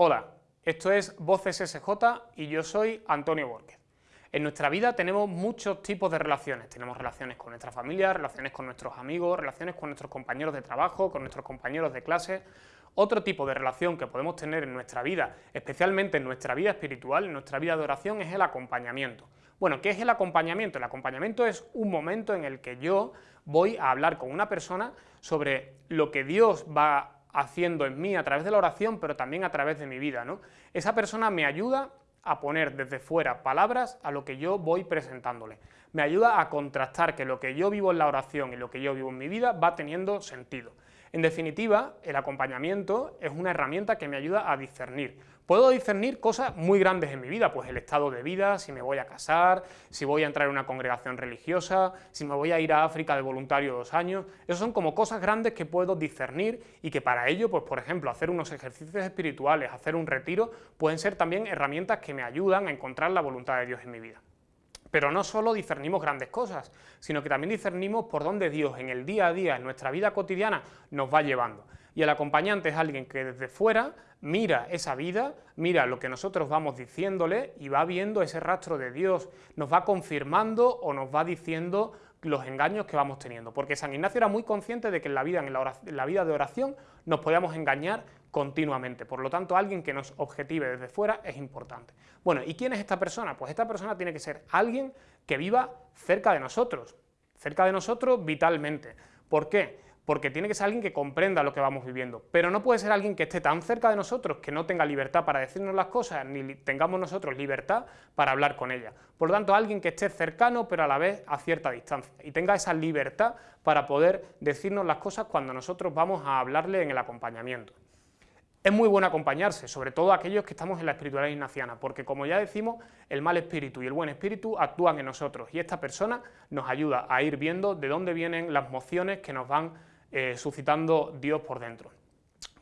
Hola, esto es Voces SJ y yo soy Antonio Borges. En nuestra vida tenemos muchos tipos de relaciones. Tenemos relaciones con nuestra familia, relaciones con nuestros amigos, relaciones con nuestros compañeros de trabajo, con nuestros compañeros de clase. Otro tipo de relación que podemos tener en nuestra vida, especialmente en nuestra vida espiritual, en nuestra vida de oración, es el acompañamiento. Bueno, ¿qué es el acompañamiento? El acompañamiento es un momento en el que yo voy a hablar con una persona sobre lo que Dios va haciendo en mí a través de la oración, pero también a través de mi vida. ¿no? Esa persona me ayuda a poner desde fuera palabras a lo que yo voy presentándole. Me ayuda a contrastar que lo que yo vivo en la oración y lo que yo vivo en mi vida va teniendo sentido. En definitiva, el acompañamiento es una herramienta que me ayuda a discernir. Puedo discernir cosas muy grandes en mi vida, pues el estado de vida, si me voy a casar, si voy a entrar en una congregación religiosa, si me voy a ir a África de voluntario dos años, esos son como cosas grandes que puedo discernir y que para ello, pues por ejemplo, hacer unos ejercicios espirituales, hacer un retiro, pueden ser también herramientas que me ayudan a encontrar la voluntad de Dios en mi vida. Pero no solo discernimos grandes cosas, sino que también discernimos por dónde Dios en el día a día, en nuestra vida cotidiana, nos va llevando. Y el acompañante es alguien que desde fuera mira esa vida, mira lo que nosotros vamos diciéndole y va viendo ese rastro de Dios, nos va confirmando o nos va diciendo los engaños que vamos teniendo, porque San Ignacio era muy consciente de que en la vida, en la, vida de oración nos podíamos engañar continuamente, por lo tanto alguien que nos objetive desde fuera es importante. Bueno, ¿y quién es esta persona? Pues esta persona tiene que ser alguien que viva cerca de nosotros, cerca de nosotros vitalmente. ¿Por qué? Porque tiene que ser alguien que comprenda lo que vamos viviendo, pero no puede ser alguien que esté tan cerca de nosotros que no tenga libertad para decirnos las cosas, ni tengamos nosotros libertad para hablar con ella. Por lo tanto, alguien que esté cercano, pero a la vez a cierta distancia, y tenga esa libertad para poder decirnos las cosas cuando nosotros vamos a hablarle en el acompañamiento. Es muy bueno acompañarse, sobre todo aquellos que estamos en la espiritualidad ignaciana, porque como ya decimos, el mal espíritu y el buen espíritu actúan en nosotros, y esta persona nos ayuda a ir viendo de dónde vienen las mociones que nos van eh, suscitando Dios por dentro.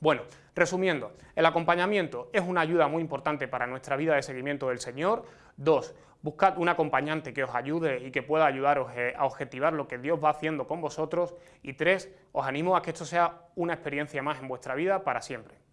Bueno, resumiendo, el acompañamiento es una ayuda muy importante para nuestra vida de seguimiento del Señor. Dos, buscad un acompañante que os ayude y que pueda ayudaros eh, a objetivar lo que Dios va haciendo con vosotros. Y tres, os animo a que esto sea una experiencia más en vuestra vida para siempre.